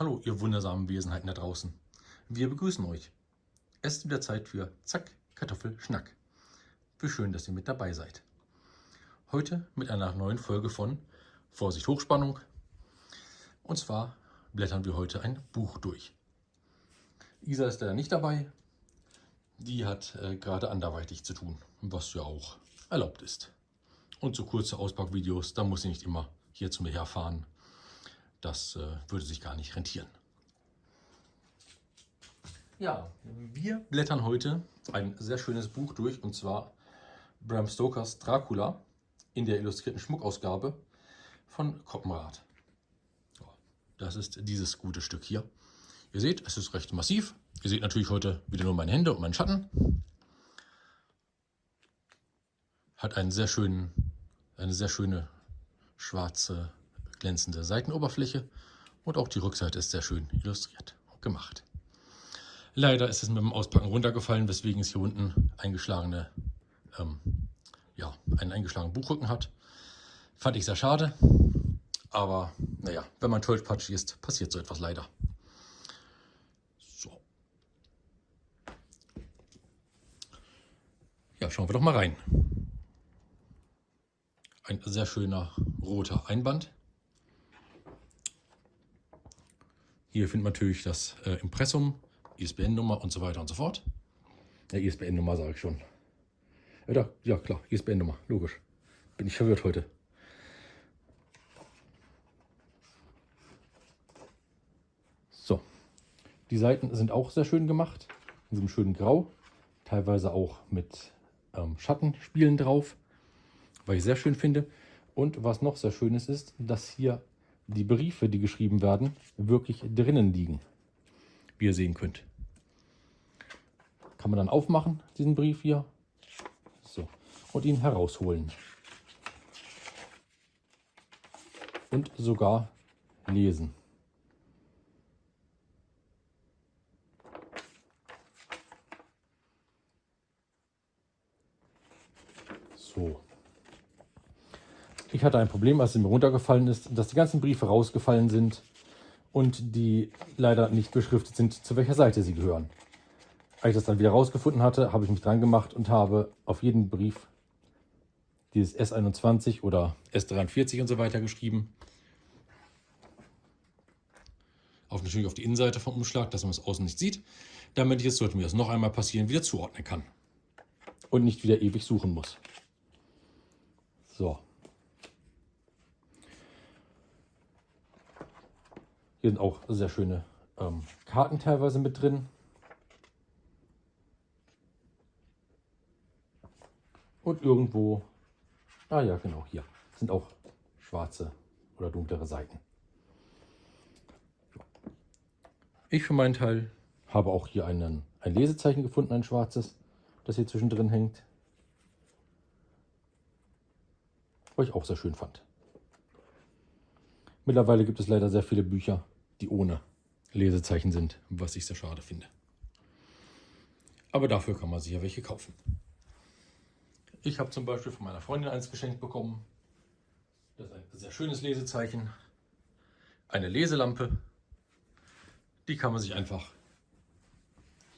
Hallo, ihr wundersamen Wesenheiten da draußen. Wir begrüßen euch. Es ist wieder Zeit für Zack, Kartoffel, Schnack. Wie schön, dass ihr mit dabei seid. Heute mit einer neuen Folge von Vorsicht Hochspannung. Und zwar blättern wir heute ein Buch durch. Isa ist leider nicht dabei. Die hat äh, gerade anderweitig zu tun, was ja auch erlaubt ist. Und so kurze Auspackvideos, da muss sie nicht immer hier zu mir herfahren. Das äh, würde sich gar nicht rentieren. Ja, wir blättern heute ein sehr schönes Buch durch und zwar Bram Stokers Dracula in der illustrierten Schmuckausgabe von Koppenrad. Das ist dieses gute Stück hier. Ihr seht, es ist recht massiv. Ihr seht natürlich heute wieder nur meine Hände und meinen Schatten. Hat einen sehr schönen, eine sehr schöne schwarze glänzende Seitenoberfläche und auch die Rückseite ist sehr schön illustriert und gemacht. Leider ist es mit dem Auspacken runtergefallen, weswegen es hier unten eingeschlagene, ähm, ja, einen eingeschlagenen Buchrücken hat. Fand ich sehr schade, aber naja, wenn man tollpatschig ist, passiert so etwas leider. So. Ja, schauen wir doch mal rein. Ein sehr schöner roter Einband. Hier findet man natürlich das äh, Impressum, ISBN-Nummer und so weiter und so fort. Ja, ISBN-Nummer sage ich schon. Ja, ja klar, ISBN-Nummer, logisch. Bin ich verwirrt heute. So, die Seiten sind auch sehr schön gemacht, in diesem schönen Grau, teilweise auch mit ähm, Schattenspielen drauf, was ich sehr schön finde. Und was noch sehr schön ist, ist, dass hier die Briefe, die geschrieben werden, wirklich drinnen liegen. Wie ihr sehen könnt. Kann man dann aufmachen, diesen Brief hier. So. Und ihn herausholen. Und sogar lesen. So. Ich hatte ein Problem, als es mir runtergefallen ist, dass die ganzen Briefe rausgefallen sind und die leider nicht beschriftet sind, zu welcher Seite sie gehören. Als ich das dann wieder rausgefunden hatte, habe ich mich dran gemacht und habe auf jeden Brief dieses S21 oder S43 und so weiter geschrieben. Auf natürlich auf die Innenseite vom Umschlag, dass man es außen nicht sieht, damit ich es, sollte mir das noch einmal passieren, wieder zuordnen kann. Und nicht wieder ewig suchen muss. So. Hier sind auch sehr schöne ähm, Karten teilweise mit drin. Und irgendwo, ah ja genau, hier sind auch schwarze oder dunklere Seiten. Ich für meinen Teil habe auch hier einen, ein Lesezeichen gefunden, ein schwarzes, das hier zwischendrin hängt. Was ich auch sehr schön fand. Mittlerweile gibt es leider sehr viele Bücher, die ohne Lesezeichen sind, was ich sehr schade finde. Aber dafür kann man sich ja welche kaufen. Ich habe zum Beispiel von meiner Freundin eins geschenkt bekommen. Das ist ein sehr schönes Lesezeichen. Eine Leselampe. Die kann man sich einfach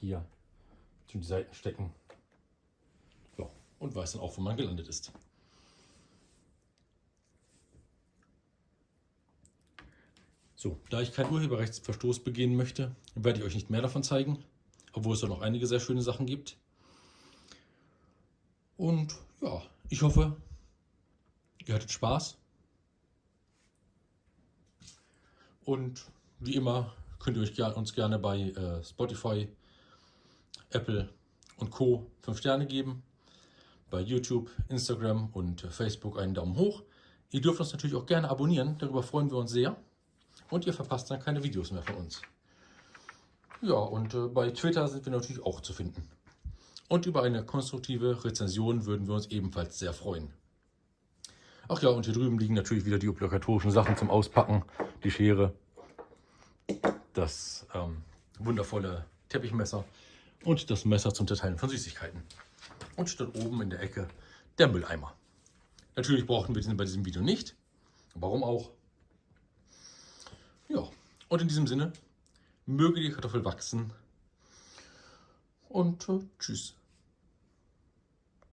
hier zwischen die Seiten stecken. Ja, und weiß dann auch, wo man gelandet ist. So, da ich keinen Urheberrechtsverstoß begehen möchte, werde ich euch nicht mehr davon zeigen, obwohl es da noch einige sehr schöne Sachen gibt. Und ja, ich hoffe, ihr hattet Spaß. Und wie immer könnt ihr euch uns gerne bei äh, Spotify, Apple und Co. 5 Sterne geben. Bei YouTube, Instagram und Facebook einen Daumen hoch. Ihr dürft uns natürlich auch gerne abonnieren, darüber freuen wir uns sehr und ihr verpasst dann keine Videos mehr von uns. Ja, und äh, bei Twitter sind wir natürlich auch zu finden. Und über eine konstruktive Rezension würden wir uns ebenfalls sehr freuen. Ach ja, und hier drüben liegen natürlich wieder die obligatorischen Sachen zum Auspacken. Die Schere, das ähm, wundervolle Teppichmesser und das Messer zum Zerteilen von Süßigkeiten. Und dort oben in der Ecke der Mülleimer. Natürlich brauchen wir diesen bei diesem Video nicht. Warum auch? Und in diesem Sinne, möge die Kartoffel wachsen und äh, tschüss.